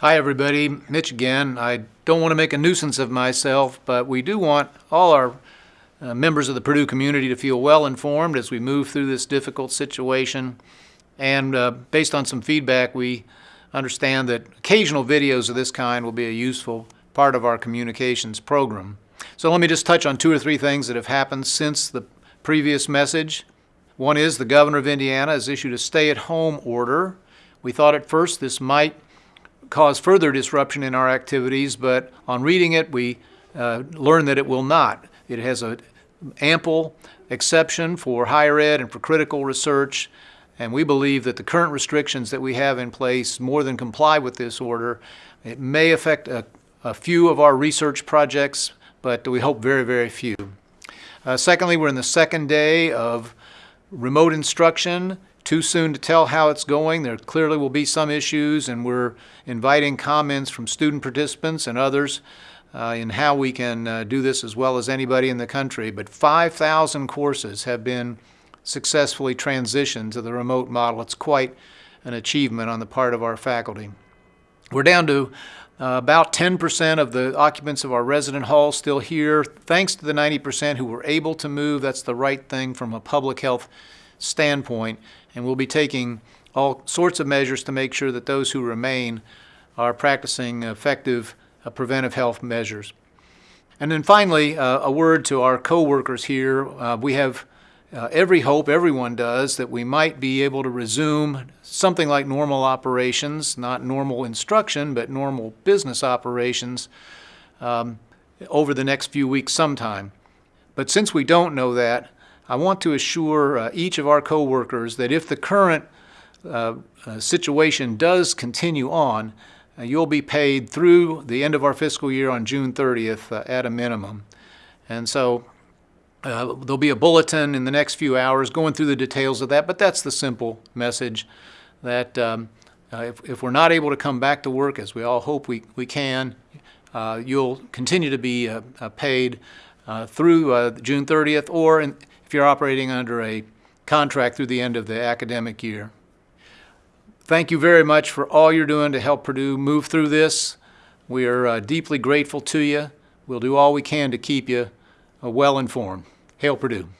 Hi, everybody. Mitch again. I don't want to make a nuisance of myself, but we do want all our uh, members of the Purdue community to feel well informed as we move through this difficult situation. And uh, based on some feedback, we understand that occasional videos of this kind will be a useful part of our communications program. So let me just touch on two or three things that have happened since the previous message. One is the governor of Indiana has issued a stay-at-home order. We thought at first this might cause further disruption in our activities, but on reading it, we uh, learned that it will not. It has an ample exception for higher ed and for critical research, and we believe that the current restrictions that we have in place more than comply with this order. It may affect a, a few of our research projects, but we hope very, very few. Uh, secondly, we're in the second day of remote instruction. Too soon to tell how it's going. There clearly will be some issues, and we're inviting comments from student participants and others uh, in how we can uh, do this as well as anybody in the country. But 5,000 courses have been successfully transitioned to the remote model. It's quite an achievement on the part of our faculty. We're down to uh, about 10% of the occupants of our resident hall still here. Thanks to the 90% who were able to move, that's the right thing from a public health standpoint. And we'll be taking all sorts of measures to make sure that those who remain are practicing effective uh, preventive health measures. And then finally, uh, a word to our co-workers here. Uh, we have uh, every hope, everyone does, that we might be able to resume something like normal operations, not normal instruction, but normal business operations um, over the next few weeks sometime. But since we don't know that, I want to assure uh, each of our coworkers that if the current uh, uh, situation does continue on, uh, you'll be paid through the end of our fiscal year on June 30th uh, at a minimum. And so uh, there'll be a bulletin in the next few hours going through the details of that, but that's the simple message that um, if, if, we're not able to come back to work, as we all hope we, we can, you'll continue to be paid through June 30th or in, if you're operating under a contract through the end of the academic year. Thank you very much for all you're doing to help Purdue move through this. We are uh, deeply grateful to you. We'll do all we can to keep you uh, well informed. Hail Purdue.